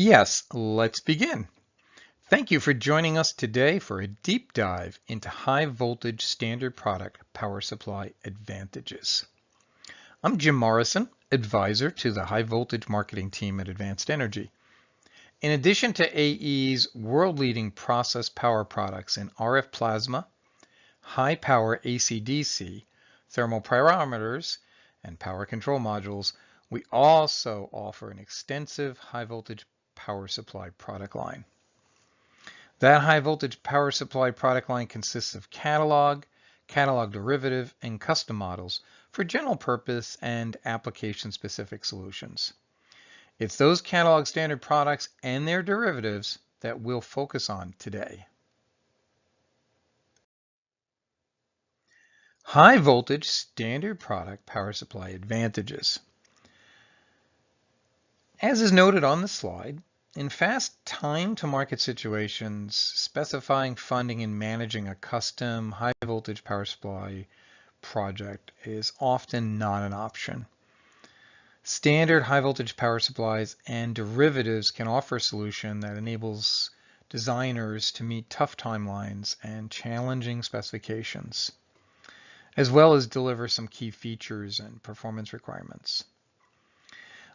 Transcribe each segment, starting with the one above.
Yes, let's begin. Thank you for joining us today for a deep dive into high voltage standard product power supply advantages. I'm Jim Morrison, advisor to the high voltage marketing team at Advanced Energy. In addition to AE's world-leading process power products in RF plasma, high power AC-DC, thermal pyrometers, and power control modules, we also offer an extensive high voltage power supply product line. That high voltage power supply product line consists of catalog, catalog derivative, and custom models for general purpose and application specific solutions. It's those catalog standard products and their derivatives that we'll focus on today. High voltage standard product power supply advantages. As is noted on the slide, in fast time to market situations, specifying funding and managing a custom high voltage power supply project is often not an option. Standard high voltage power supplies and derivatives can offer a solution that enables designers to meet tough timelines and challenging specifications, as well as deliver some key features and performance requirements.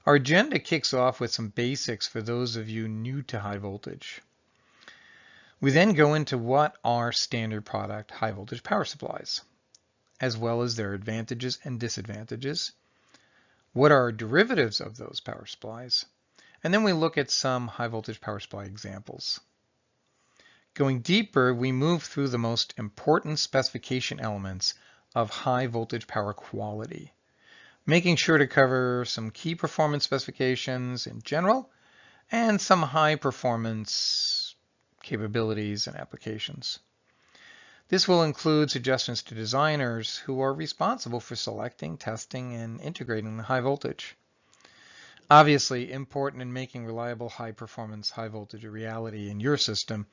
Our agenda kicks off with some basics for those of you new to high voltage. We then go into what are standard product high voltage power supplies, as well as their advantages and disadvantages. What are derivatives of those power supplies? And then we look at some high voltage power supply examples. Going deeper, we move through the most important specification elements of high voltage power quality making sure to cover some key performance specifications in general and some high performance capabilities and applications. This will include suggestions to designers who are responsible for selecting, testing, and integrating the high voltage. Obviously important in making reliable high performance high voltage a reality in your system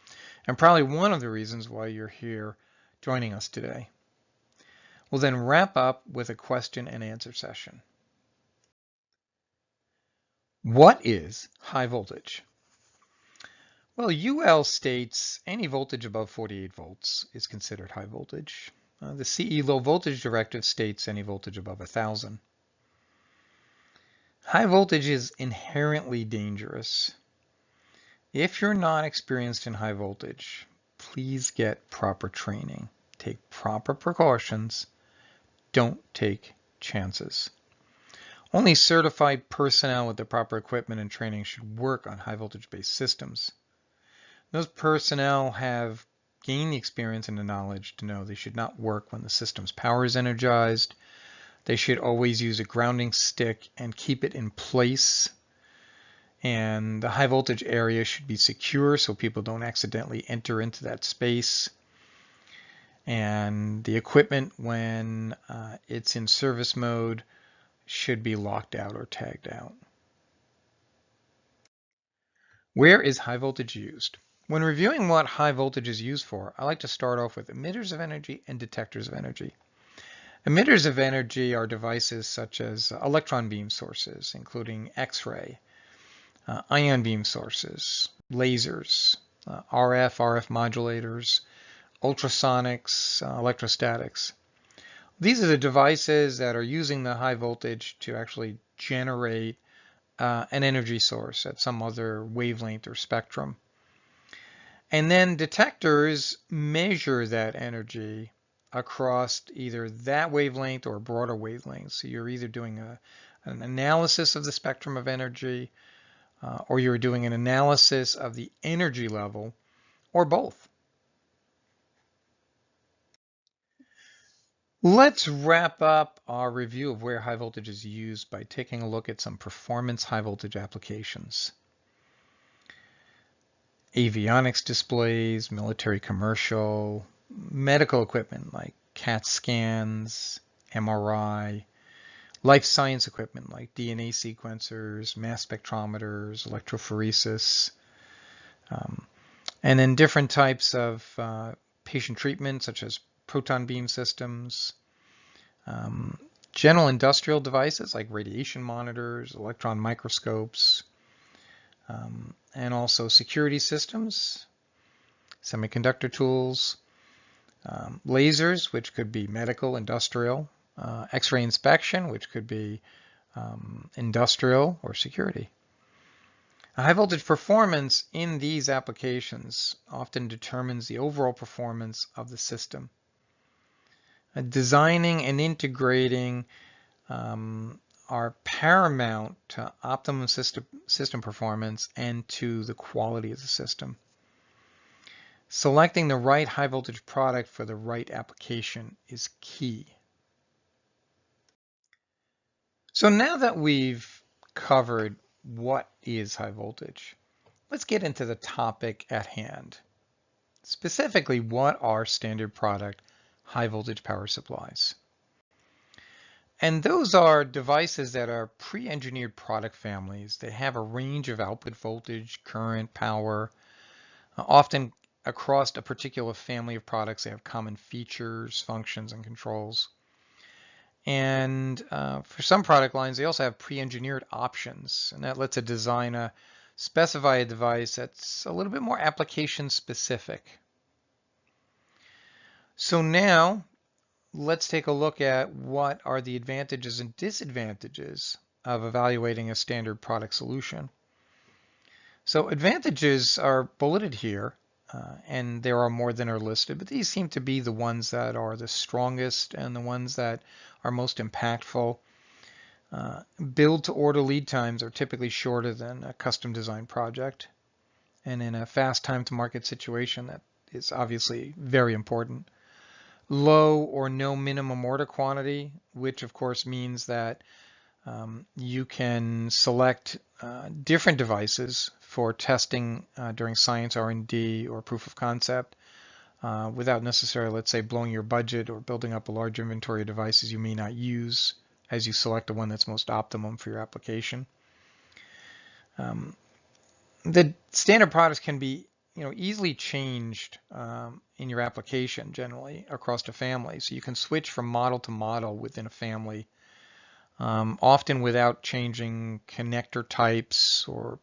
and probably one of the reasons why you're here joining us today. We'll then wrap up with a question and answer session. What is high voltage? Well, UL states any voltage above 48 volts is considered high voltage. Uh, the CE low voltage directive states any voltage above 1000. High voltage is inherently dangerous. If you're not experienced in high voltage, please get proper training. Take proper precautions don't take chances. Only certified personnel with the proper equipment and training should work on high voltage based systems. Those personnel have gained the experience and the knowledge to know they should not work when the system's power is energized. They should always use a grounding stick and keep it in place. And the high voltage area should be secure so people don't accidentally enter into that space and the equipment when uh, it's in service mode should be locked out or tagged out. Where is high voltage used? When reviewing what high voltage is used for, I like to start off with emitters of energy and detectors of energy. Emitters of energy are devices such as electron beam sources, including X-ray, uh, ion beam sources, lasers, uh, RF, RF modulators, ultrasonics, uh, electrostatics. These are the devices that are using the high voltage to actually generate uh, an energy source at some other wavelength or spectrum. And then detectors measure that energy across either that wavelength or broader wavelengths. So you're either doing a, an analysis of the spectrum of energy uh, or you're doing an analysis of the energy level or both. Let's wrap up our review of where high voltage is used by taking a look at some performance high voltage applications. Avionics displays, military commercial, medical equipment like CAT scans, MRI, life science equipment like DNA sequencers, mass spectrometers, electrophoresis, um, and then different types of uh, patient treatment such as proton beam systems, um, general industrial devices like radiation monitors, electron microscopes, um, and also security systems, semiconductor tools, um, lasers, which could be medical, industrial, uh, X-ray inspection, which could be um, industrial or security. high voltage performance in these applications often determines the overall performance of the system. Uh, designing and integrating um, are paramount to optimum system, system performance and to the quality of the system. Selecting the right high voltage product for the right application is key. So now that we've covered what is high voltage, let's get into the topic at hand. Specifically, what are standard product high voltage power supplies? And those are devices that are pre-engineered product families. They have a range of output voltage, current, power, uh, often across a particular family of products. They have common features, functions, and controls. And uh, for some product lines, they also have pre-engineered options, and that lets a designer specify a device that's a little bit more application specific. So now let's take a look at what are the advantages and disadvantages of evaluating a standard product solution. So advantages are bulleted here, uh, and there are more than are listed, but these seem to be the ones that are the strongest and the ones that are most impactful. Uh, build to order lead times are typically shorter than a custom design project. And in a fast time to market situation, that is obviously very important low or no minimum order quantity, which of course means that um, you can select uh, different devices for testing uh, during science R&D or proof of concept uh, without necessarily, let's say, blowing your budget or building up a large inventory of devices you may not use as you select the one that's most optimum for your application. Um, the standard products can be you know, easily changed um, in your application generally across a family. So you can switch from model to model within a family, um, often without changing connector types or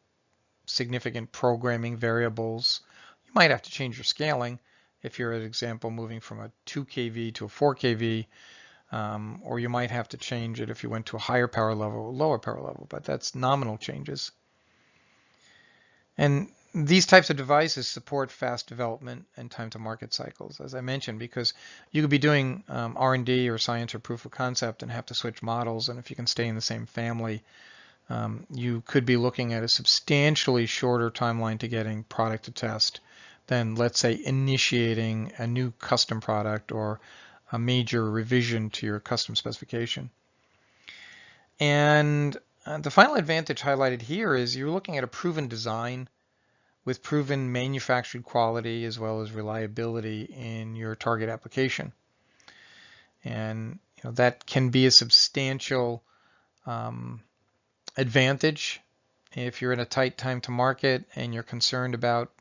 significant programming variables. You might have to change your scaling if you're, an example, moving from a 2 kV to a 4 kV, um, or you might have to change it if you went to a higher power level or lower power level, but that's nominal changes. And these types of devices support fast development and time to market cycles, as I mentioned, because you could be doing um, R&D or science or proof of concept and have to switch models. And if you can stay in the same family, um, you could be looking at a substantially shorter timeline to getting product to test than, let's say, initiating a new custom product or a major revision to your custom specification. And uh, the final advantage highlighted here is you're looking at a proven design with proven manufactured quality as well as reliability in your target application. And you know, that can be a substantial um, advantage if you're in a tight time to market and you're concerned about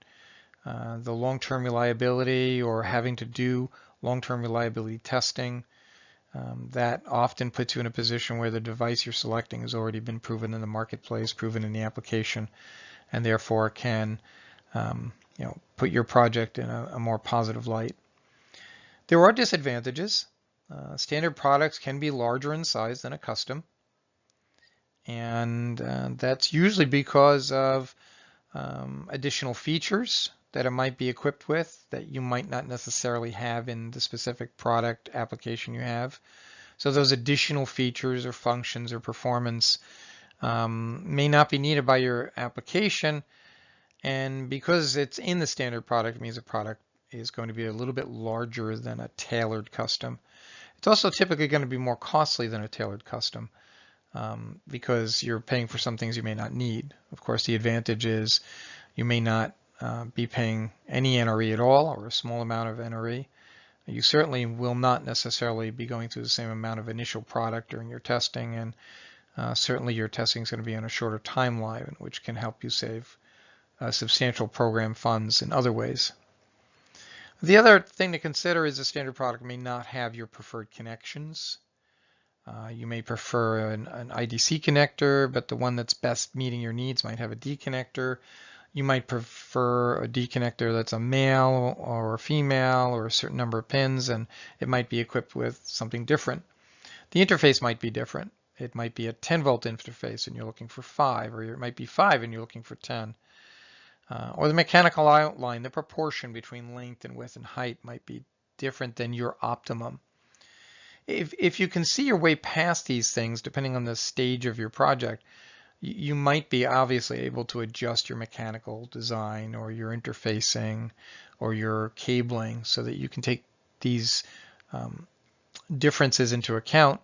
uh, the long-term reliability or having to do long-term reliability testing. Um, that often puts you in a position where the device you're selecting has already been proven in the marketplace, proven in the application, and therefore can um, you know, put your project in a, a, more positive light. There are disadvantages. Uh, standard products can be larger in size than a custom. And uh, that's usually because of um, additional features that it might be equipped with that you might not necessarily have in the specific product application you have. So those additional features or functions or performance um, may not be needed by your application, and because it's in the standard product, means the product is going to be a little bit larger than a tailored custom. It's also typically going to be more costly than a tailored custom um, because you're paying for some things you may not need. Of course, the advantage is you may not uh, be paying any NRE at all or a small amount of NRE. You certainly will not necessarily be going through the same amount of initial product during your testing and uh, certainly your testing is going to be on a shorter timeline which can help you save uh, substantial program funds in other ways. The other thing to consider is a standard product may not have your preferred connections. Uh, you may prefer an, an, IDC connector, but the one that's best meeting your needs might have a D connector. You might prefer a D connector that's a male or a female or a certain number of pins, and it might be equipped with something different. The interface might be different. It might be a 10 volt interface and you're looking for 5, or it might be 5 and you're looking for 10. Uh, or the mechanical outline, the proportion between length and width and height might be different than your optimum. If, if you can see your way past these things, depending on the stage of your project, you might be obviously able to adjust your mechanical design or your interfacing or your cabling so that you can take these um, differences into account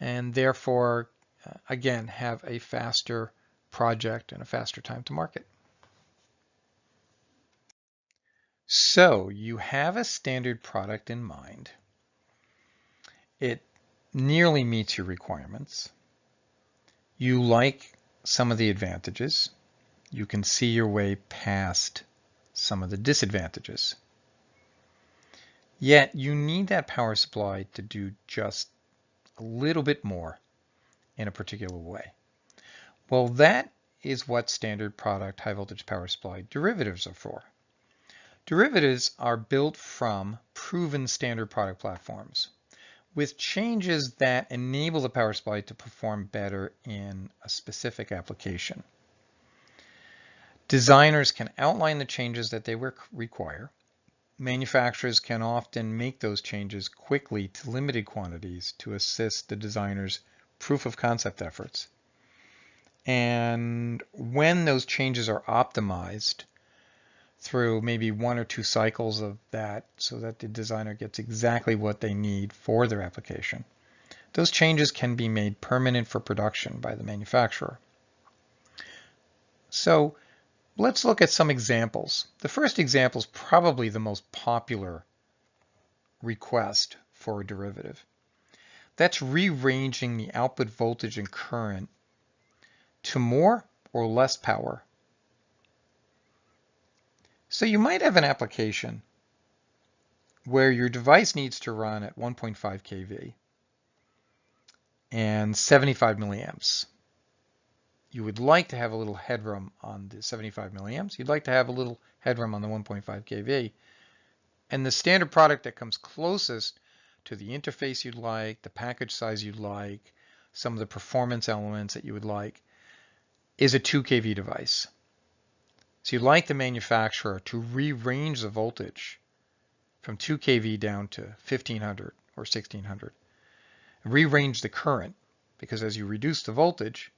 and therefore, uh, again, have a faster project and a faster time to market. So you have a standard product in mind. It nearly meets your requirements. You like some of the advantages. You can see your way past some of the disadvantages. Yet you need that power supply to do just a little bit more in a particular way. Well, that is what standard product high voltage power supply derivatives are for. Derivatives are built from proven standard product platforms with changes that enable the power supply to perform better in a specific application. Designers can outline the changes that they require. Manufacturers can often make those changes quickly to limited quantities to assist the designer's proof of concept efforts. And when those changes are optimized, through maybe one or two cycles of that so that the designer gets exactly what they need for their application. Those changes can be made permanent for production by the manufacturer. So let's look at some examples. The first example is probably the most popular request for a derivative. That's rearranging the output voltage and current to more or less power so you might have an application where your device needs to run at 1.5 kV and 75 milliamps. You would like to have a little headroom on the 75 milliamps. You'd like to have a little headroom on the 1.5 kV. And the standard product that comes closest to the interface you'd like, the package size you'd like, some of the performance elements that you would like, is a 2 kV device. So you'd like the manufacturer to rearrange the voltage from 2 kV down to 1500 or 1600. Rearrange the current because as you reduce the voltage,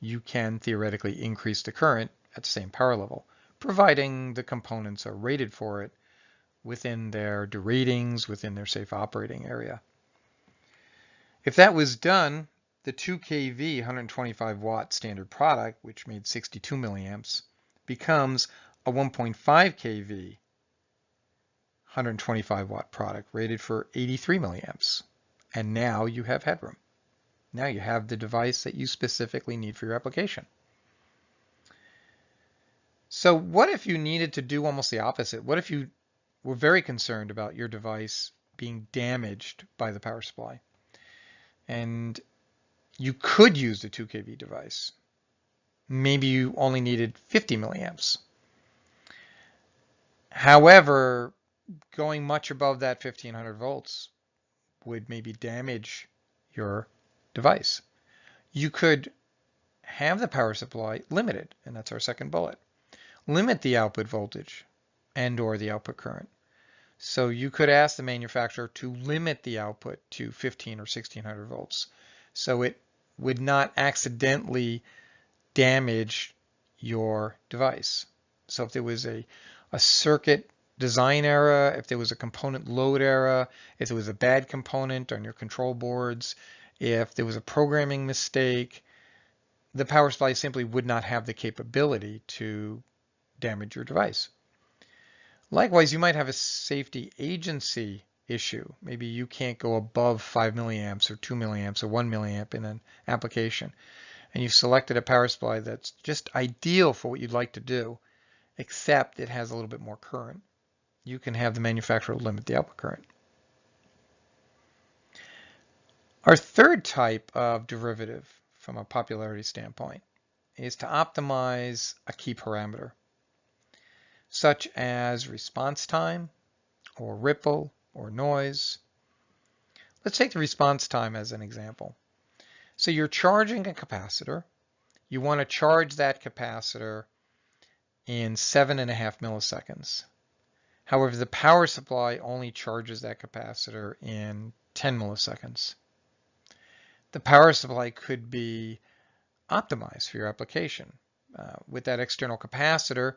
you can theoretically increase the current at the same power level, providing the components are rated for it within their deratings, within their safe operating area. If that was done, the 2 kV 125 watt standard product, which made 62 milliamps, becomes a 1.5 kV 125 watt product rated for 83 milliamps. And now you have headroom. Now you have the device that you specifically need for your application. So what if you needed to do almost the opposite? What if you were very concerned about your device being damaged by the power supply? And you could use the 2 kV device maybe you only needed 50 milliamps. However, going much above that 1500 volts would maybe damage your device. You could have the power supply limited, and that's our second bullet. Limit the output voltage and or the output current. So you could ask the manufacturer to limit the output to 15 or 1600 volts. So it would not accidentally damage your device. So if there was a, a circuit design error, if there was a component load error, if there was a bad component on your control boards, if there was a programming mistake, the power supply simply would not have the capability to damage your device. Likewise, you might have a safety agency issue. Maybe you can't go above 5 milliamps or 2 milliamps or 1 milliamp in an application and you've selected a power supply that's just ideal for what you'd like to do, except it has a little bit more current. You can have the manufacturer limit the output current. Our third type of derivative from a popularity standpoint is to optimize a key parameter, such as response time, or ripple, or noise. Let's take the response time as an example. So you're charging a capacitor. You want to charge that capacitor in seven and a half milliseconds. However, the power supply only charges that capacitor in 10 milliseconds. The power supply could be optimized for your application. Uh, with that external capacitor,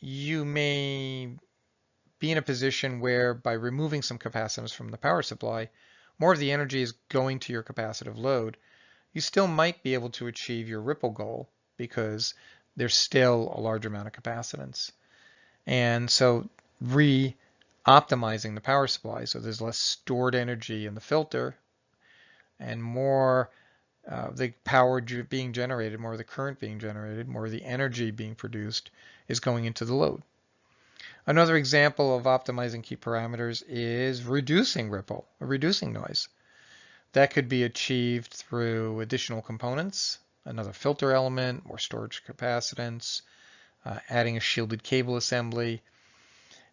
you may be in a position where by removing some capacitance from the power supply, more of the energy is going to your capacitive load. You still might be able to achieve your ripple goal because there's still a large amount of capacitance. And so re-optimizing the power supply so there's less stored energy in the filter and more uh, the power being generated, more of the current being generated, more of the energy being produced is going into the load. Another example of optimizing key parameters is reducing ripple, reducing noise. That could be achieved through additional components, another filter element, more storage capacitance, uh, adding a shielded cable assembly.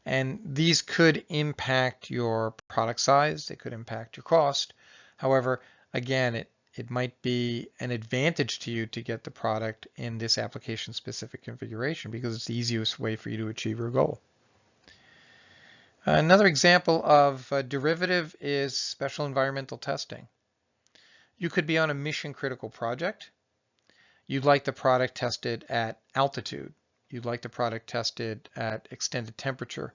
And these could impact your product size, they could impact your cost. However, again, it, it might be an advantage to you to get the product in this application specific configuration because it's the easiest way for you to achieve your goal. Another example of a derivative is special environmental testing. You could be on a mission critical project. You'd like the product tested at altitude. You'd like the product tested at extended temperature.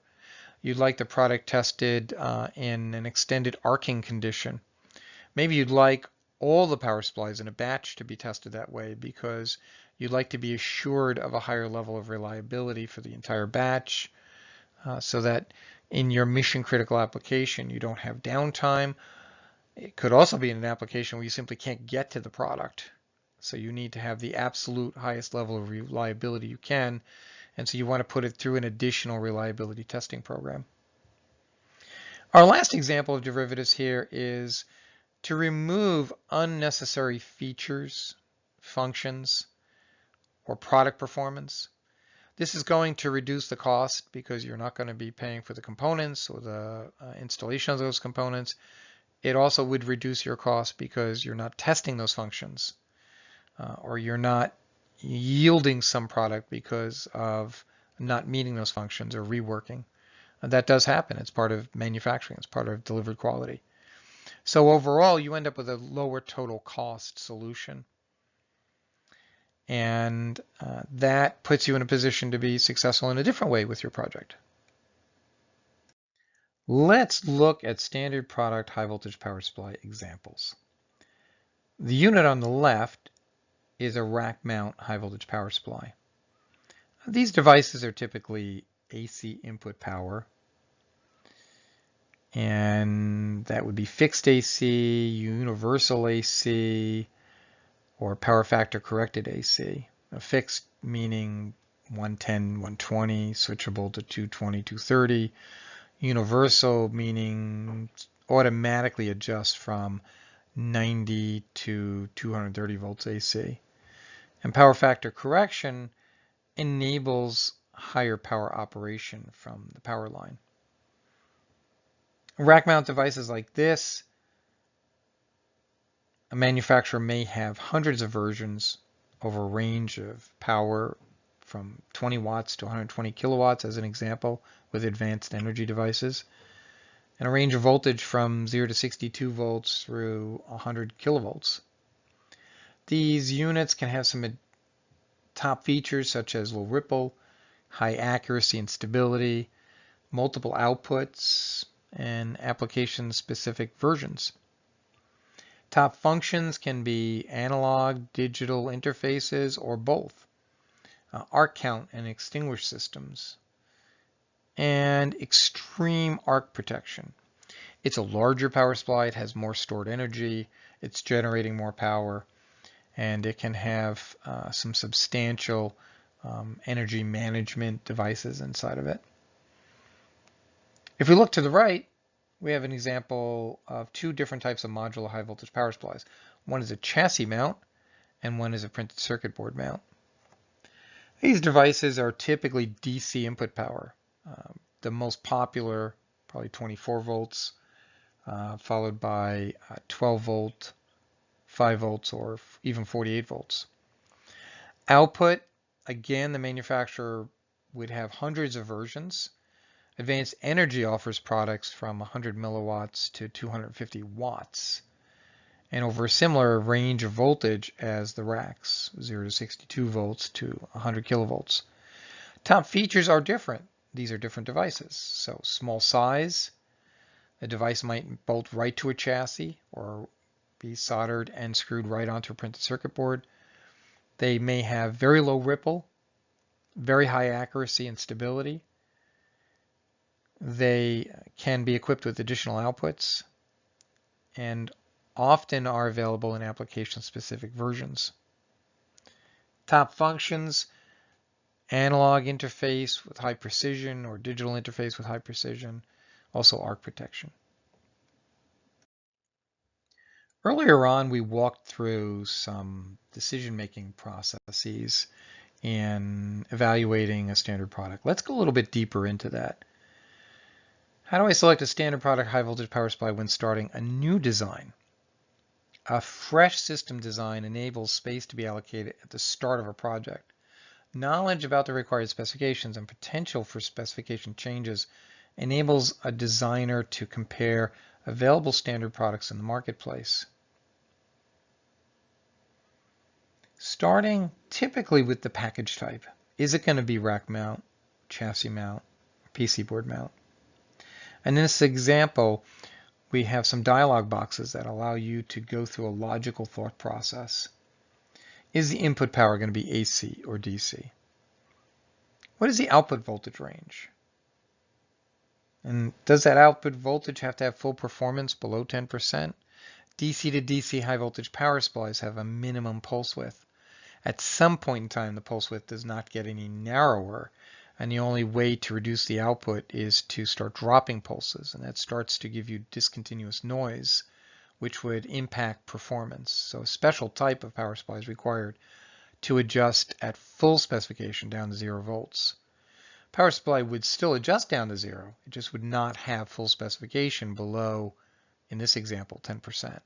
You'd like the product tested uh, in an extended arcing condition. Maybe you'd like all the power supplies in a batch to be tested that way because you'd like to be assured of a higher level of reliability for the entire batch uh, so that in your mission critical application you don't have downtime. It could also be in an application where you simply can't get to the product. So you need to have the absolute highest level of reliability you can. And so you want to put it through an additional reliability testing program. Our last example of derivatives here is to remove unnecessary features, functions, or product performance. This is going to reduce the cost because you're not going to be paying for the components or the uh, installation of those components. It also would reduce your cost because you're not testing those functions uh, or you're not yielding some product because of not meeting those functions or reworking. And that does happen. It's part of manufacturing. It's part of delivered quality. So overall, you end up with a lower total cost solution. And uh, that puts you in a position to be successful in a different way with your project. Let's look at standard product high voltage power supply examples. The unit on the left is a rack mount high voltage power supply. These devices are typically AC input power and that would be fixed AC, universal AC, or power factor corrected AC. A fixed meaning 110, 120, switchable to 220, 230. Universal meaning automatically adjust from 90 to 230 volts AC. And power factor correction enables higher power operation from the power line. Rack mount devices like this, a manufacturer may have hundreds of versions over a range of power from 20 watts to 120 kilowatts as an example with advanced energy devices and a range of voltage from 0 to 62 volts through 100 kilovolts. These units can have some top features such as low ripple, high accuracy and stability, multiple outputs, and application-specific versions. Top functions can be analog, digital interfaces, or both. Uh, arc count and extinguish systems. And extreme arc protection. It's a larger power supply, it has more stored energy, it's generating more power, and it can have uh, some substantial um, energy management devices inside of it. If we look to the right, we have an example of two different types of modular high voltage power supplies. One is a chassis mount and one is a printed circuit board mount. These devices are typically DC input power. Um, the most popular, probably 24 volts, uh, followed by uh, 12 volt, 5 volts, or even 48 volts. Output, again, the manufacturer would have hundreds of versions. Advanced Energy offers products from 100 milliwatts to 250 watts and over a similar range of voltage as the racks, 0 to 62 volts to 100 kilovolts. Top features are different. These are different devices. So small size, the device might bolt right to a chassis or be soldered and screwed right onto a printed circuit board. They may have very low ripple, very high accuracy and stability, they can be equipped with additional outputs and often are available in application-specific versions. Top functions, analog interface with high precision or digital interface with high precision, also arc protection. Earlier on, we walked through some decision-making processes in evaluating a standard product. Let's go a little bit deeper into that. How do I select a standard product high voltage power supply when starting a new design? A fresh system design enables space to be allocated at the start of a project. Knowledge about the required specifications and potential for specification changes enables a designer to compare available standard products in the marketplace. Starting typically with the package type. Is it going to be rack mount, chassis mount, PC board mount? And in this example, we have some dialog boxes that allow you to go through a logical thought process. Is the input power going to be AC or DC? What is the output voltage range? And does that output voltage have to have full performance below 10%? DC to DC high voltage power supplies have a minimum pulse width. At some point in time, the pulse width does not get any narrower and the only way to reduce the output is to start dropping pulses, and that starts to give you discontinuous noise, which would impact performance. So a special type of power supply is required to adjust at full specification down to zero volts. Power supply would still adjust down to zero, it just would not have full specification below, in this example, 10%.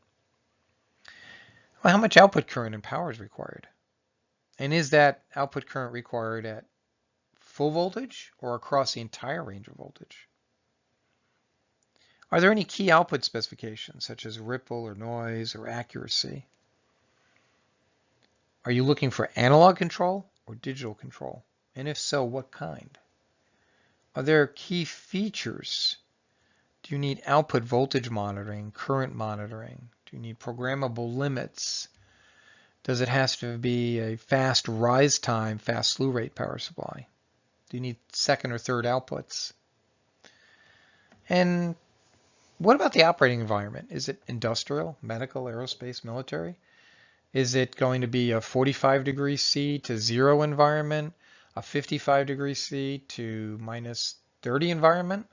Well, how much output current and power is required? And is that output current required at full voltage or across the entire range of voltage? Are there any key output specifications such as ripple or noise or accuracy? Are you looking for analog control or digital control? And if so, what kind? Are there key features? Do you need output voltage monitoring, current monitoring? Do you need programmable limits? Does it have to be a fast rise time, fast slew rate power supply? Do you need second or third outputs? And what about the operating environment? Is it industrial, medical, aerospace, military? Is it going to be a 45 degrees C to zero environment, a 55 degrees C to minus 30 environment?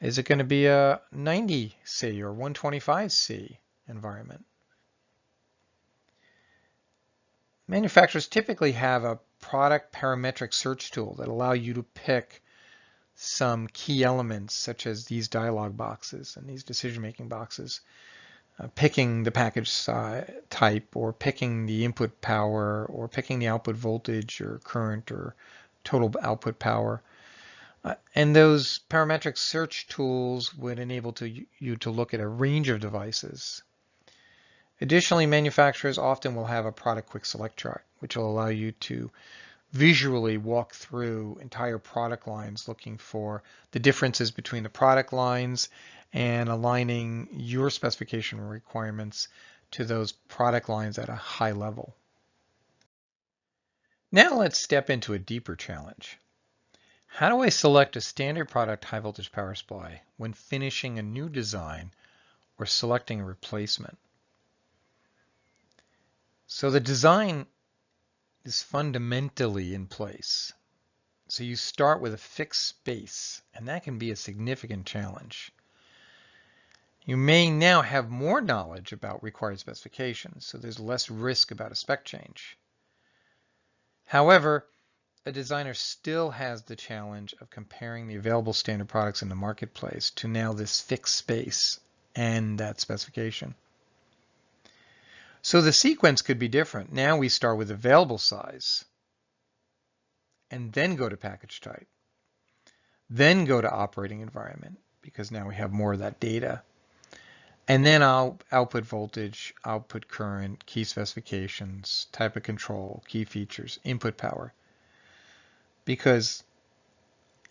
Is it going to be a 90 C or 125 C environment? Manufacturers typically have a product parametric search tool that allow you to pick some key elements such as these dialog boxes and these decision-making boxes, uh, picking the package type or picking the input power or picking the output voltage or current or total output power. Uh, and those parametric search tools would enable to, you to look at a range of devices. Additionally, manufacturers often will have a product quick select chart which will allow you to visually walk through entire product lines looking for the differences between the product lines and aligning your specification requirements to those product lines at a high level. Now let's step into a deeper challenge. How do I select a standard product high voltage power supply when finishing a new design or selecting a replacement? So the design is fundamentally in place. So you start with a fixed space, and that can be a significant challenge. You may now have more knowledge about required specifications, so there's less risk about a spec change. However, a designer still has the challenge of comparing the available standard products in the marketplace to now this fixed space and that specification. So the sequence could be different. Now we start with available size and then go to package type. Then go to operating environment because now we have more of that data. And then I'll output voltage, output current, key specifications, type of control, key features, input power. Because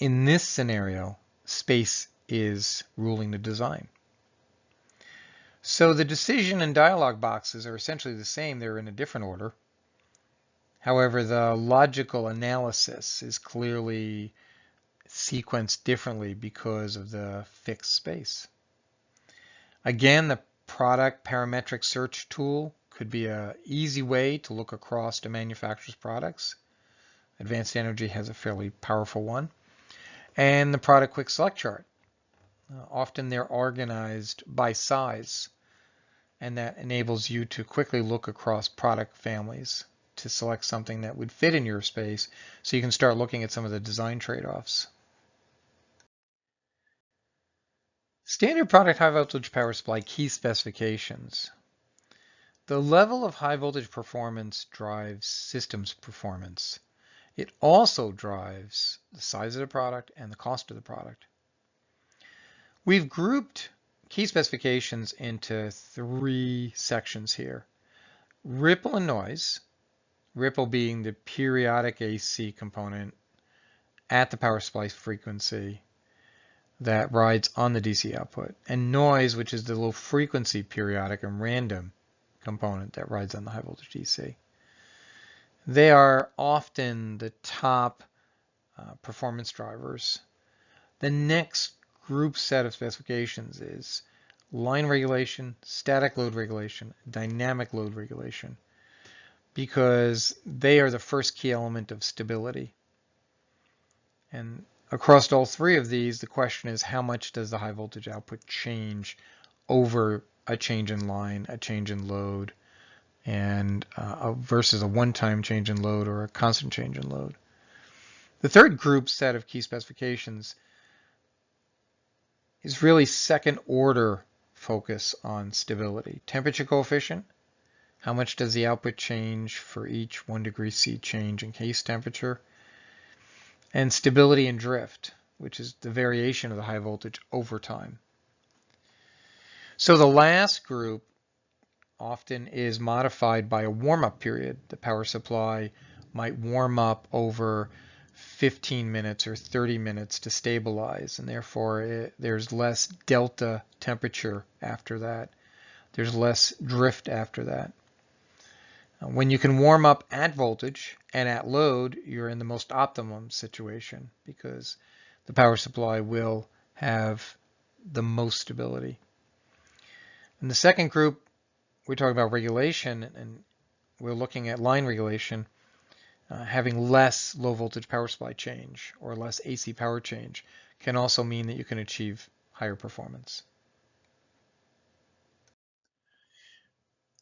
in this scenario, space is ruling the design. So the decision and dialog boxes are essentially the same. They're in a different order. However, the logical analysis is clearly sequenced differently because of the fixed space. Again, the product parametric search tool could be an easy way to look across the manufacturer's products. Advanced Energy has a fairly powerful one. And the product quick select chart. Often they're organized by size, and that enables you to quickly look across product families to select something that would fit in your space so you can start looking at some of the design trade-offs. Standard product high voltage power supply key specifications. The level of high voltage performance drives systems performance. It also drives the size of the product and the cost of the product. We've grouped key specifications into three sections here. Ripple and noise, ripple being the periodic AC component at the power supply frequency, that rides on the DC output, and noise, which is the low frequency periodic and random component that rides on the high voltage DC. They are often the top uh, performance drivers. The next group set of specifications is line regulation, static load regulation, dynamic load regulation, because they are the first key element of stability. And Across all three of these, the question is how much does the high voltage output change over a change in line, a change in load, and uh, versus a one-time change in load or a constant change in load. The third group set of key specifications is really second order focus on stability. Temperature coefficient, how much does the output change for each one degree C change in case temperature? and stability and drift, which is the variation of the high voltage over time. So the last group often is modified by a warm-up period. The power supply might warm up over 15 minutes or 30 minutes to stabilize, and therefore it, there's less delta temperature after that. There's less drift after that. Uh, when you can warm up at voltage and at load, you're in the most optimum situation because the power supply will have the most stability. In the second group, we're talking about regulation and we're looking at line regulation, uh, having less low voltage power supply change or less AC power change can also mean that you can achieve higher performance.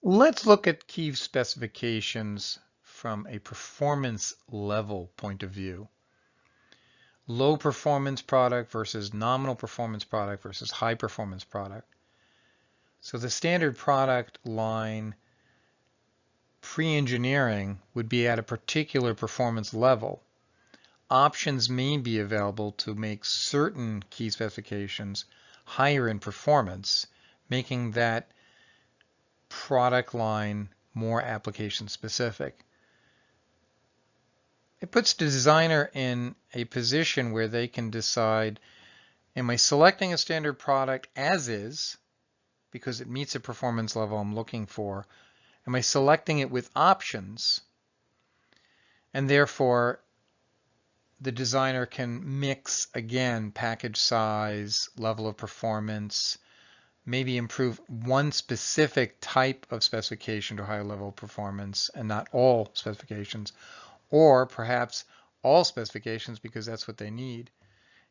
Let's look at key specifications from a performance level point of view. Low performance product versus nominal performance product versus high performance product. So the standard product line pre-engineering would be at a particular performance level. Options may be available to make certain key specifications higher in performance, making that product line more application specific. It puts the designer in a position where they can decide, am I selecting a standard product as is, because it meets a performance level I'm looking for? Am I selecting it with options? And therefore, the designer can mix, again, package size, level of performance, maybe improve one specific type of specification to higher level performance and not all specifications, or perhaps all specifications because that's what they need.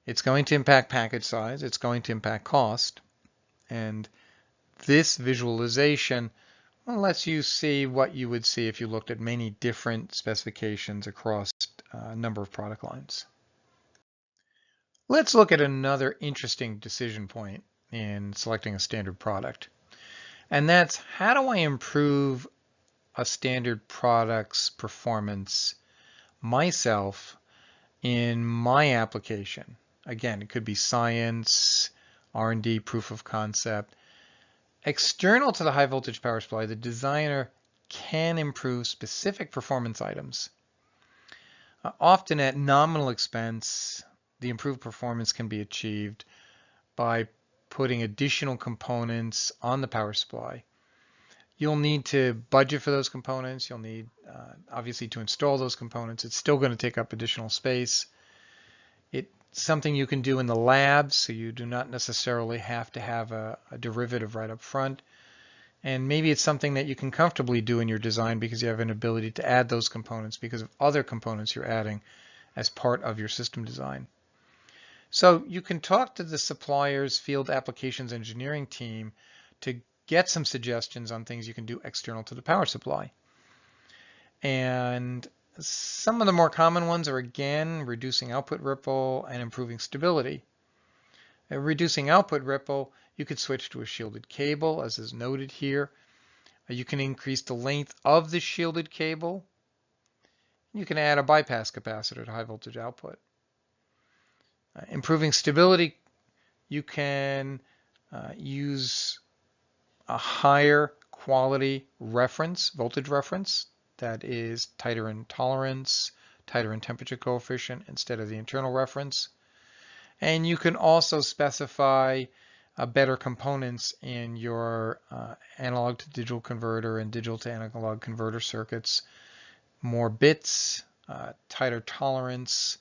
It's going to impact package size, it's going to impact cost, And this visualization lets you see what you would see if you looked at many different specifications across uh, a number of product lines. Let's look at another interesting decision point in selecting a standard product. And that's how do I improve a standard product's performance myself in my application? Again, it could be science, R&D, proof of concept. External to the high voltage power supply, the designer can improve specific performance items. Uh, often at nominal expense, the improved performance can be achieved by putting additional components on the power supply. You'll need to budget for those components. You'll need, uh, obviously, to install those components. It's still going to take up additional space. It's something you can do in the lab, so you do not necessarily have to have a, a derivative right up front. And maybe it's something that you can comfortably do in your design because you have an ability to add those components because of other components you're adding as part of your system design. So you can talk to the supplier's field applications engineering team to get some suggestions on things you can do external to the power supply. And some of the more common ones are again, reducing output ripple and improving stability. Reducing output ripple, you could switch to a shielded cable as is noted here. Uh, you can increase the length of the shielded cable. You can add a bypass capacitor to high voltage output. Uh, improving stability, you can uh, use a higher quality reference, voltage reference, that is tighter in tolerance, tighter in temperature coefficient instead of the internal reference. And you can also specify uh, better components in your uh, analog to digital converter and digital to analog converter circuits, more bits, uh, tighter tolerance,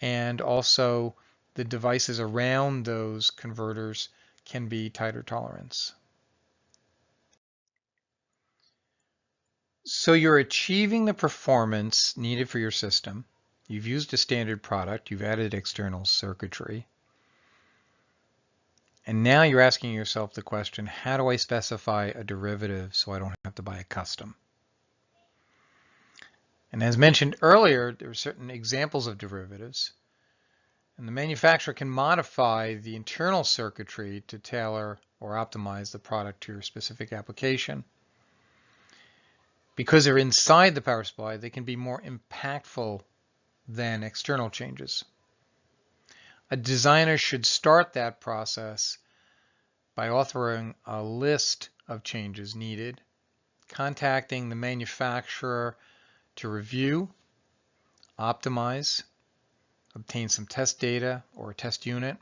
and also the devices around those converters can be tighter tolerance. So you're achieving the performance needed for your system. You've used a standard product, you've added external circuitry. And now you're asking yourself the question, how do I specify a derivative so I don't have to buy a custom? And as mentioned earlier, there are certain examples of derivatives. And the manufacturer can modify the internal circuitry to tailor or optimize the product to your specific application because they're inside the power supply, they can be more impactful than external changes. A designer should start that process by authoring a list of changes needed, contacting the manufacturer to review, optimize, obtain some test data or a test unit.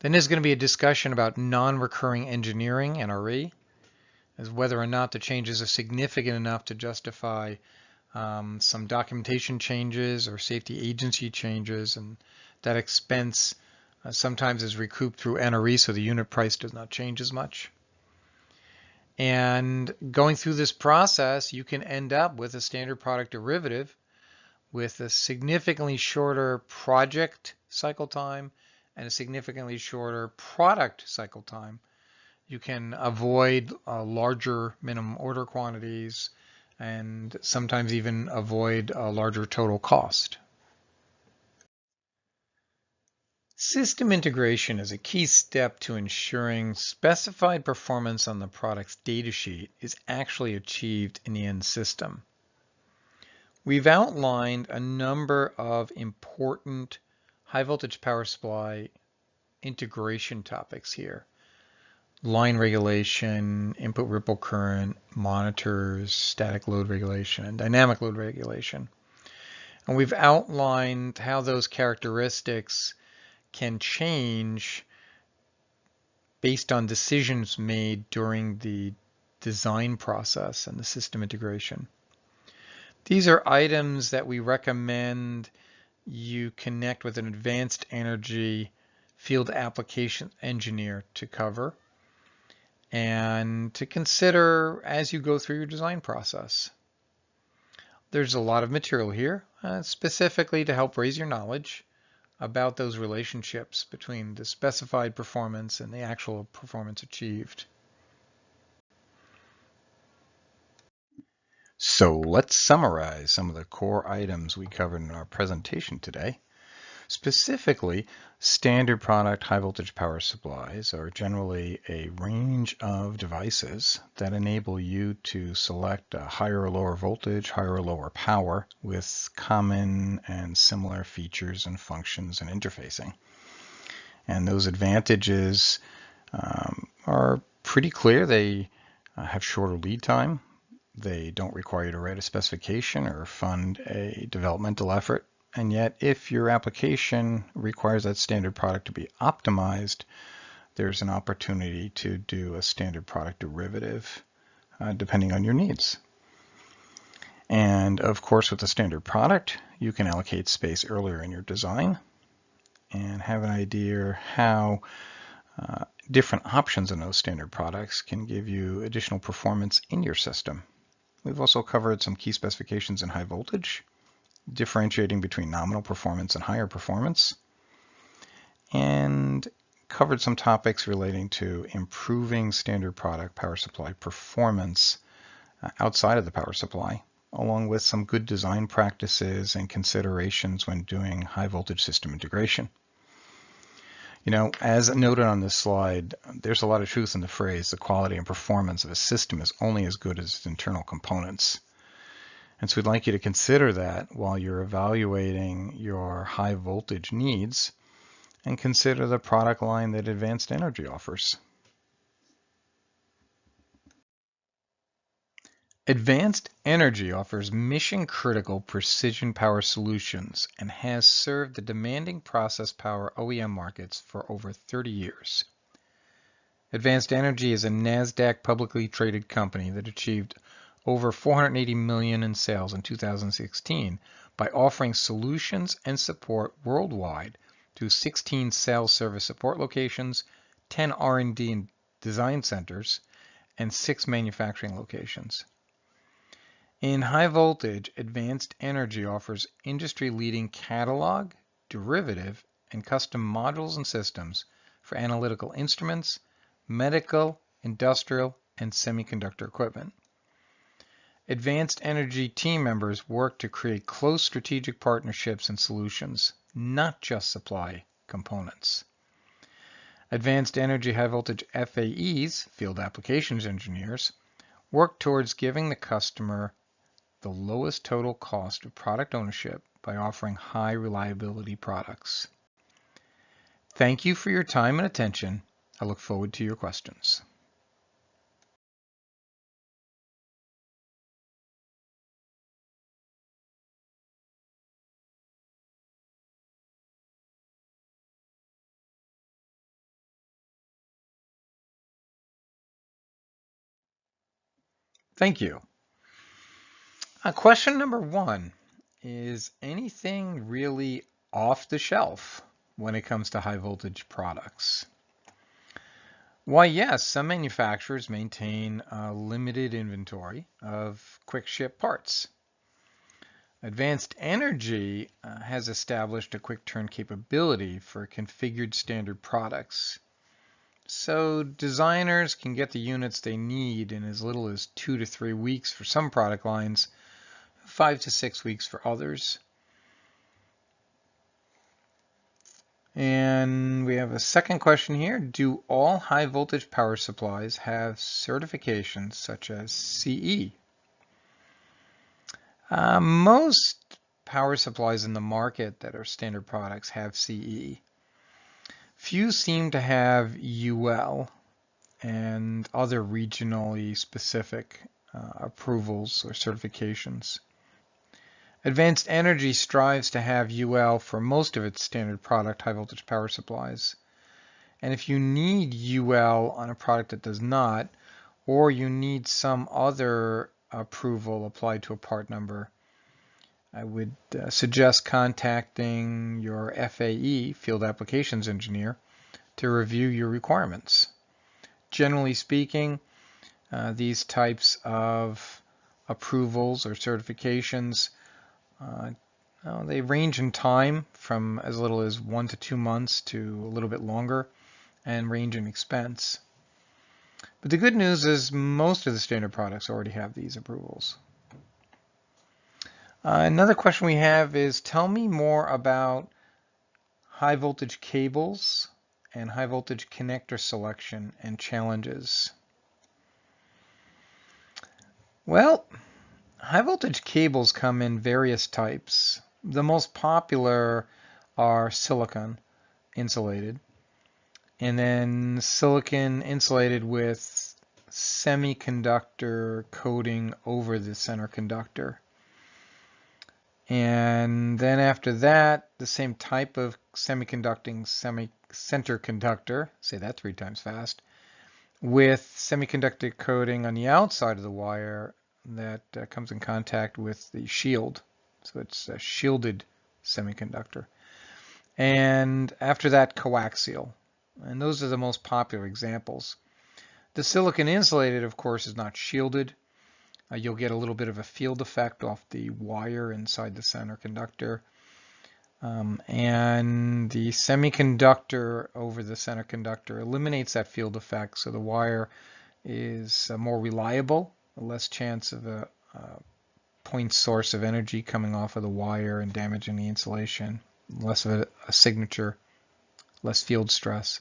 Then there's going to be a discussion about non-recurring engineering, NRE, as whether or not the changes are significant enough to justify um, some documentation changes or safety agency changes, and that expense uh, sometimes is recouped through NRE, so the unit price does not change as much. And going through this process, you can end up with a standard product derivative with a significantly shorter project cycle time and a significantly shorter product cycle time you can avoid uh, larger minimum order quantities and sometimes even avoid a larger total cost. System integration is a key step to ensuring specified performance on the product's datasheet is actually achieved in the end system. We've outlined a number of important high voltage power supply integration topics here line regulation, input ripple current, monitors, static load regulation, and dynamic load regulation. And we've outlined how those characteristics can change based on decisions made during the design process and the system integration. These are items that we recommend you connect with an advanced energy field application engineer to cover and to consider as you go through your design process. There's a lot of material here, uh, specifically to help raise your knowledge about those relationships between the specified performance and the actual performance achieved. So let's summarize some of the core items we covered in our presentation today. Specifically, standard product high voltage power supplies are generally a range of devices that enable you to select a higher or lower voltage, higher or lower power with common and similar features and functions and interfacing. And those advantages um, are pretty clear. They uh, have shorter lead time. They don't require you to write a specification or fund a developmental effort. And yet, if your application requires that standard product to be optimized, there's an opportunity to do a standard product derivative uh, depending on your needs. And of course, with the standard product, you can allocate space earlier in your design and have an idea how uh, different options in those standard products can give you additional performance in your system. We've also covered some key specifications in high voltage differentiating between nominal performance and higher performance, and covered some topics relating to improving standard product power supply performance uh, outside of the power supply, along with some good design practices and considerations when doing high voltage system integration. You know, as noted on this slide, there's a lot of truth in the phrase, the quality and performance of a system is only as good as its internal components. And so we'd like you to consider that while you're evaluating your high voltage needs and consider the product line that Advanced Energy offers. Advanced Energy offers mission-critical precision power solutions and has served the demanding process power OEM markets for over 30 years. Advanced Energy is a NASDAQ publicly traded company that achieved over 480 million in sales in 2016 by offering solutions and support worldwide to 16 sales service support locations, 10 R&D and design centers, and 6 manufacturing locations. In high voltage, Advanced Energy offers industry-leading catalog, derivative, and custom modules and systems for analytical instruments, medical, industrial, and semiconductor equipment. Advanced Energy team members work to create close strategic partnerships and solutions, not just supply components. Advanced Energy High Voltage FAEs, Field Applications Engineers, work towards giving the customer the lowest total cost of product ownership by offering high reliability products. Thank you for your time and attention. I look forward to your questions. Thank you. Uh, question number one is anything really off the shelf when it comes to high voltage products? Why, yes, some manufacturers maintain a limited inventory of quick ship parts. Advanced Energy uh, has established a quick turn capability for configured standard products so designers can get the units they need in as little as two to three weeks for some product lines, five to six weeks for others. And we have a second question here. Do all high voltage power supplies have certifications such as CE? Uh, most power supplies in the market that are standard products have CE. Few seem to have UL and other regionally specific uh, approvals or certifications. Advanced Energy strives to have UL for most of its standard product high voltage power supplies. And if you need UL on a product that does not, or you need some other approval applied to a part number, I would uh, suggest contacting your FAE, Field Applications Engineer, to review your requirements. Generally speaking, uh, these types of approvals or certifications uh, they range in time from as little as one to two months to a little bit longer and range in expense. But the good news is most of the standard products already have these approvals. Uh, another question we have is tell me more about high voltage cables and high voltage connector selection and challenges. Well, high voltage cables come in various types. The most popular are silicon insulated and then silicon insulated with semiconductor coating over the center conductor. And then after that, the same type of semiconducting semi center conductor, say that three times fast, with semiconductor coating on the outside of the wire that uh, comes in contact with the shield. So it's a shielded semiconductor. And after that, coaxial. And those are the most popular examples. The silicon insulated, of course, is not shielded. Uh, you'll get a little bit of a field effect off the wire inside the center conductor. Um, and the semiconductor over the center conductor eliminates that field effect, so the wire is uh, more reliable, less chance of a, a point source of energy coming off of the wire and damaging the insulation, less of a, a signature, less field stress.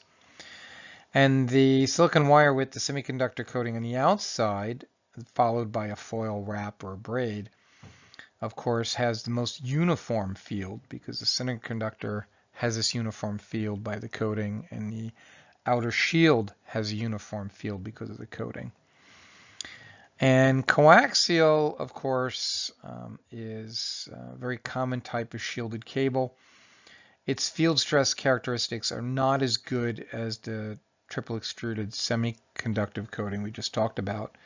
And the silicon wire with the semiconductor coating on the outside followed by a foil wrap or a braid, of course, has the most uniform field because the semiconductor has this uniform field by the coating and the outer shield has a uniform field because of the coating. And coaxial, of course, um, is a very common type of shielded cable. Its field stress characteristics are not as good as the triple extruded semiconductive coating we just talked about.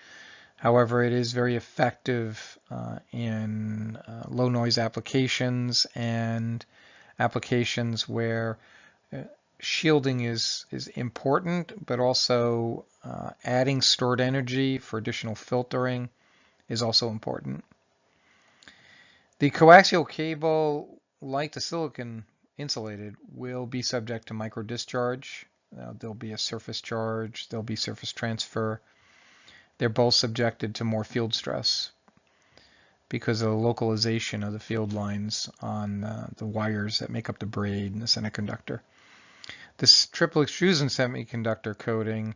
However, it is very effective uh, in uh, low noise applications and applications where uh, shielding is, is important, but also uh, adding stored energy for additional filtering is also important. The coaxial cable, like the silicon insulated, will be subject to micro discharge. Uh, there'll be a surface charge, there'll be surface transfer, they're both subjected to more field stress because of the localization of the field lines on uh, the wires that make up the braid and the semiconductor. This triple extrusion semiconductor coating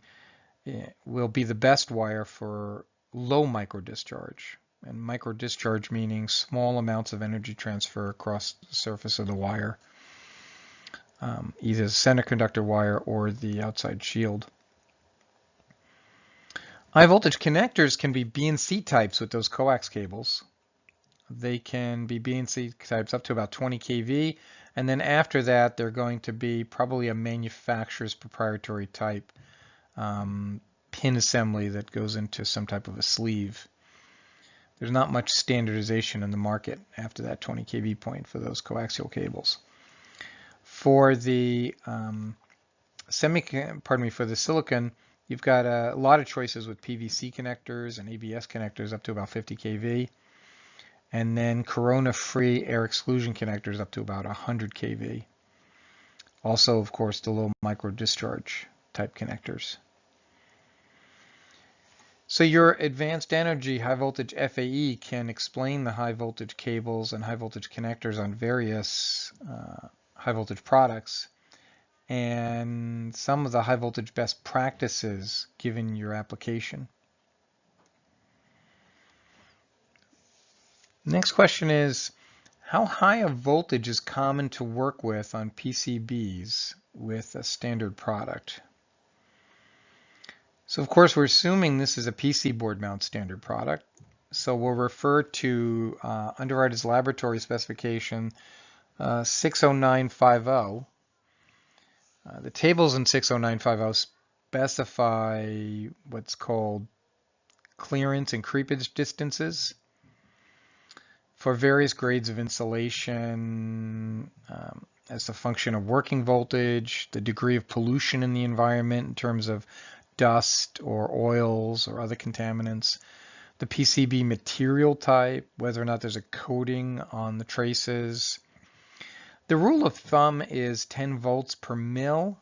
eh, will be the best wire for low micro discharge. And micro discharge meaning small amounts of energy transfer across the surface of the wire, um, either the semiconductor wire or the outside shield. High voltage connectors can be BNC types with those coax cables. They can be BNC types up to about 20 kV, and then after that they're going to be probably a manufacturer's proprietary type um, pin assembly that goes into some type of a sleeve. There's not much standardization in the market after that 20 kV point for those coaxial cables. For the um, semi, pardon me, for the silicon, You've got a lot of choices with PVC connectors and ABS connectors up to about 50 kV. And then corona-free air exclusion connectors up to about 100 kV. Also, of course, the low micro discharge type connectors. So your advanced energy high voltage FAE can explain the high voltage cables and high voltage connectors on various uh, high voltage products and some of the high voltage best practices given your application. Next question is, how high a voltage is common to work with on PCBs with a standard product? So of course we're assuming this is a PC board mount standard product. So we'll refer to uh, Underwriters Laboratory specification uh, 60950 uh, the tables in 60950 specify what's called clearance and creepage distances for various grades of insulation um, as a function of working voltage, the degree of pollution in the environment in terms of dust or oils or other contaminants, the PCB material type, whether or not there's a coating on the traces. The rule of thumb is 10 volts per mil,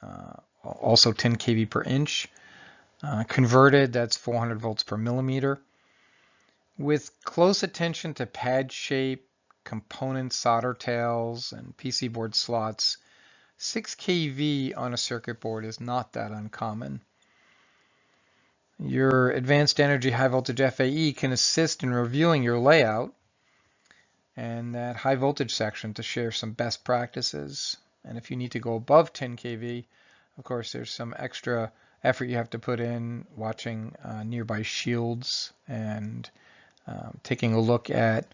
uh, also 10 kV per inch. Uh, converted, that's 400 volts per millimeter. With close attention to pad shape, component solder tails, and PC board slots, 6 kV on a circuit board is not that uncommon. Your Advanced Energy High Voltage FAE can assist in reviewing your layout and that high voltage section to share some best practices. And if you need to go above 10 kV, of course, there's some extra effort you have to put in watching uh, nearby shields and um, taking a look at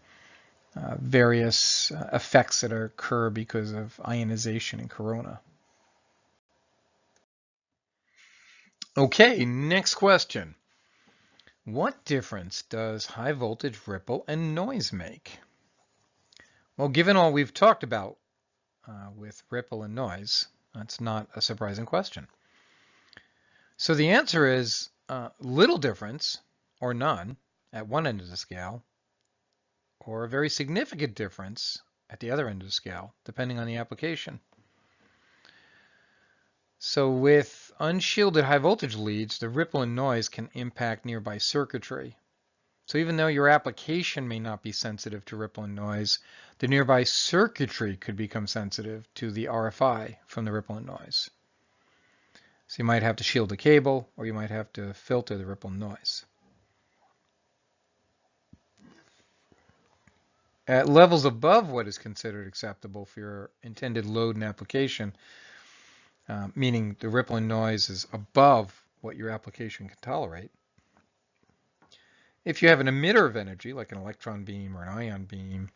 uh, various uh, effects that occur because of ionization and corona. Okay, next question. What difference does high voltage ripple and noise make? Well, given all we've talked about uh, with ripple and noise, that's not a surprising question. So the answer is uh, little difference or none at one end of the scale, or a very significant difference at the other end of the scale, depending on the application. So with unshielded high voltage leads, the ripple and noise can impact nearby circuitry. So even though your application may not be sensitive to ripple and noise, the nearby circuitry could become sensitive to the RFI from the ripple and noise. So you might have to shield the cable, or you might have to filter the ripple and noise. At levels above what is considered acceptable for your intended load and application, uh, meaning the ripple and noise is above what your application can tolerate. If you have an emitter of energy, like an electron beam or an ion beam,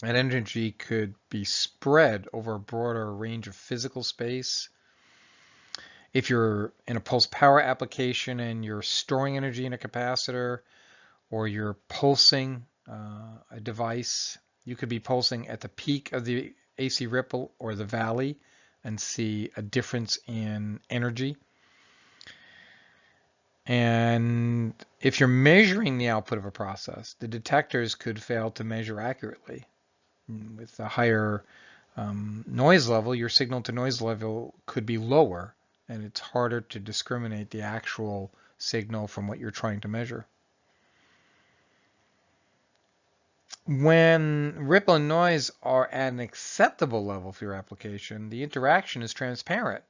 that energy could be spread over a broader range of physical space. If you're in a pulse power application and you're storing energy in a capacitor, or you're pulsing uh, a device, you could be pulsing at the peak of the AC ripple or the valley and see a difference in energy. And if you're measuring the output of a process, the detectors could fail to measure accurately. With a higher um, noise level, your signal to noise level could be lower, and it's harder to discriminate the actual signal from what you're trying to measure. When ripple and noise are at an acceptable level for your application, the interaction is transparent.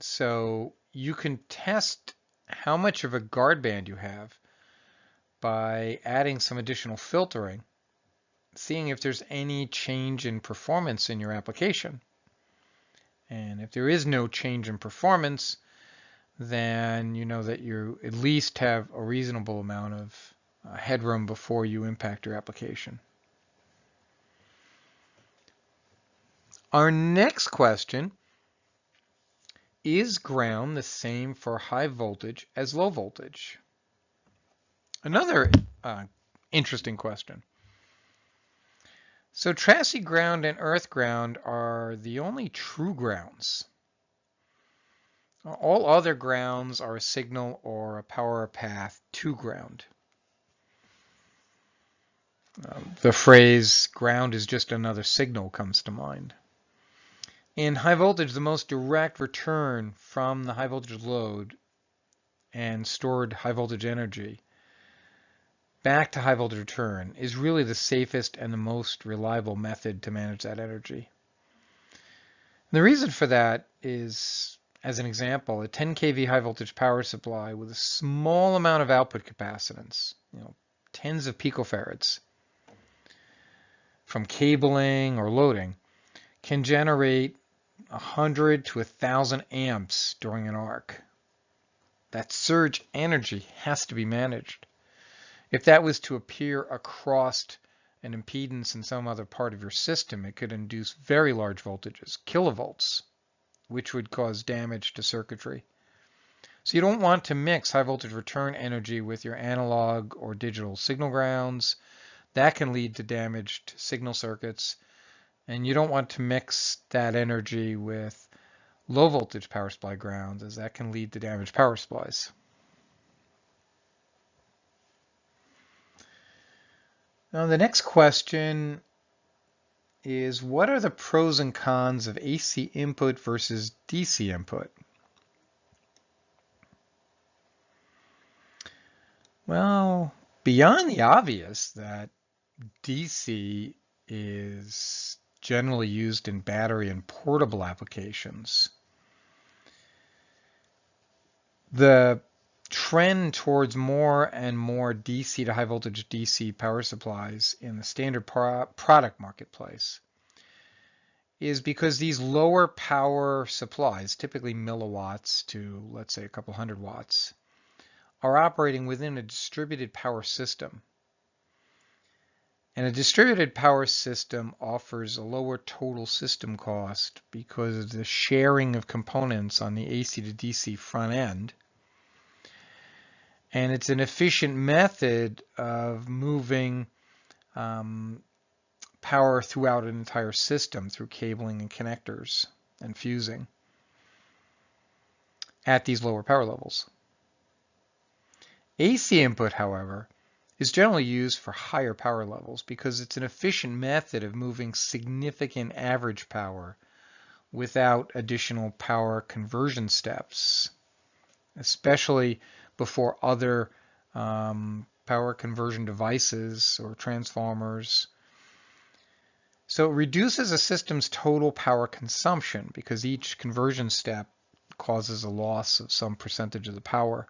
So you can test how much of a guard band you have by adding some additional filtering, seeing if there's any change in performance in your application. And if there is no change in performance, then you know that you at least have a reasonable amount of uh, headroom before you impact your application. Our next question, is ground the same for high voltage as low voltage? Another uh, interesting question. So chassis ground and earth ground are the only true grounds. All other grounds are a signal or a power path to ground. Um, the phrase ground is just another signal comes to mind. In high voltage, the most direct return from the high voltage load and stored high voltage energy back to high voltage return is really the safest and the most reliable method to manage that energy. The reason for that is, as an example, a 10 kV high voltage power supply with a small amount of output capacitance, you know, tens of picofarads, from cabling or loading can generate 100 to 1,000 amps during an arc. That surge energy has to be managed. If that was to appear across an impedance in some other part of your system, it could induce very large voltages, kilovolts, which would cause damage to circuitry. So you don't want to mix high voltage return energy with your analog or digital signal grounds, that can lead to damaged signal circuits. And you don't want to mix that energy with low voltage power supply grounds as that can lead to damaged power supplies. Now the next question is what are the pros and cons of AC input versus DC input? Well, beyond the obvious that DC is generally used in battery and portable applications, the trend towards more and more DC to high voltage DC power supplies in the standard pro product marketplace is because these lower power supplies, typically milliwatts to let's say a couple hundred watts, are operating within a distributed power system. And a distributed power system offers a lower total system cost because of the sharing of components on the AC to DC front end and it's an efficient method of moving um, power throughout an entire system through cabling and connectors and fusing at these lower power levels. AC input, however, is generally used for higher power levels because it's an efficient method of moving significant average power without additional power conversion steps, especially before other um, power conversion devices or transformers. So it reduces a system's total power consumption because each conversion step causes a loss of some percentage of the power.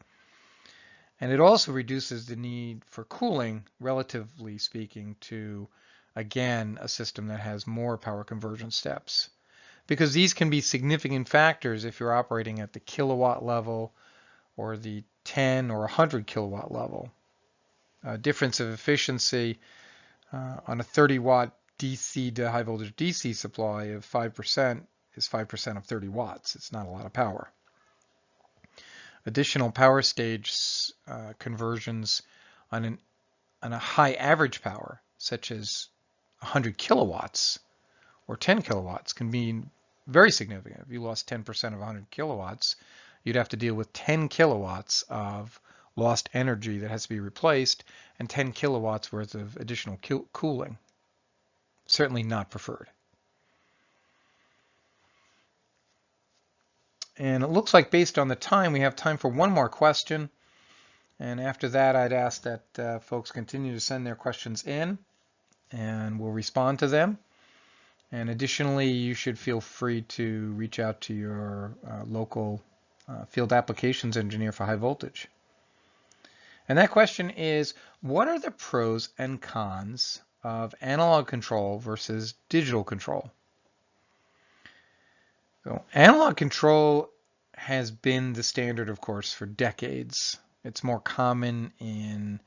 And it also reduces the need for cooling, relatively speaking, to, again, a system that has more power conversion steps. Because these can be significant factors if you're operating at the kilowatt level or the 10 or 100 kilowatt level. A difference of efficiency uh, on a 30 watt DC to high voltage DC supply of 5% is 5% of 30 watts. It's not a lot of power. Additional power stage uh, conversions on, an, on a high average power, such as 100 kilowatts or 10 kilowatts, can be very significant. If you lost 10% of 100 kilowatts, you'd have to deal with 10 kilowatts of lost energy that has to be replaced and 10 kilowatts worth of additional cooling. Certainly not preferred. And it looks like based on the time, we have time for one more question. And after that, I'd ask that uh, folks continue to send their questions in and we'll respond to them. And additionally, you should feel free to reach out to your uh, local uh, field applications engineer for high voltage. And that question is, what are the pros and cons of analog control versus digital control? So analog control has been the standard, of course, for decades. It's more common in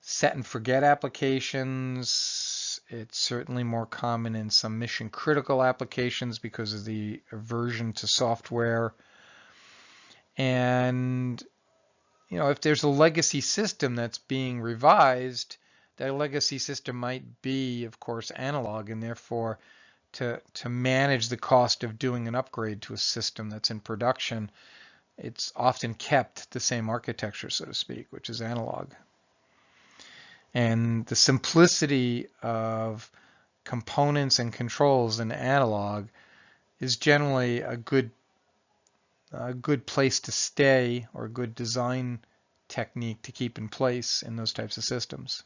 set and forget applications. It's certainly more common in some mission critical applications because of the aversion to software and you know, if there's a legacy system that's being revised, that legacy system might be, of course, analog, and therefore to, to manage the cost of doing an upgrade to a system that's in production, it's often kept the same architecture, so to speak, which is analog. And the simplicity of components and controls in analog is generally a good a good place to stay or a good design technique to keep in place in those types of systems.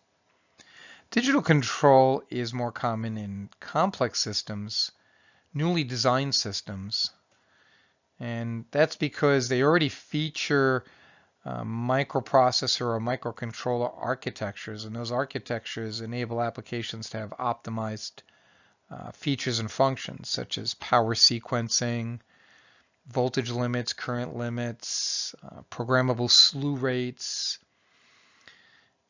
Digital control is more common in complex systems, newly designed systems, and that's because they already feature uh, microprocessor or microcontroller architectures, and those architectures enable applications to have optimized uh, features and functions such as power sequencing, voltage limits, current limits, uh, programmable slew rates,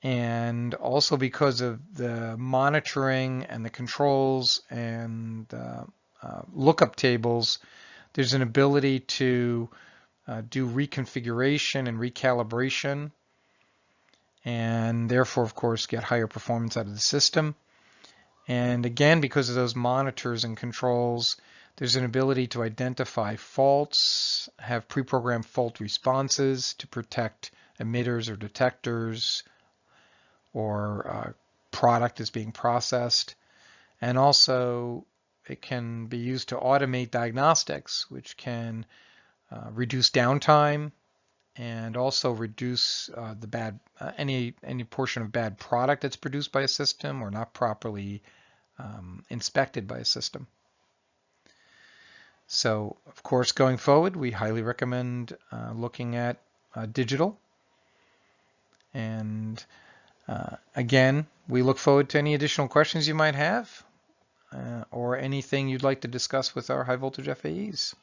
and also because of the monitoring and the controls and uh, uh, lookup tables, there's an ability to uh, do reconfiguration and recalibration and therefore, of course, get higher performance out of the system. And again, because of those monitors and controls, there's an ability to identify faults, have pre-programmed fault responses to protect emitters or detectors, or uh, product is being processed. And also it can be used to automate diagnostics, which can uh, reduce downtime and also reduce uh, the bad uh, any any portion of bad product that's produced by a system or not properly um, inspected by a system. So, of course, going forward, we highly recommend uh, looking at uh, digital. And uh, again, we look forward to any additional questions you might have uh, or anything you'd like to discuss with our high voltage FAEs.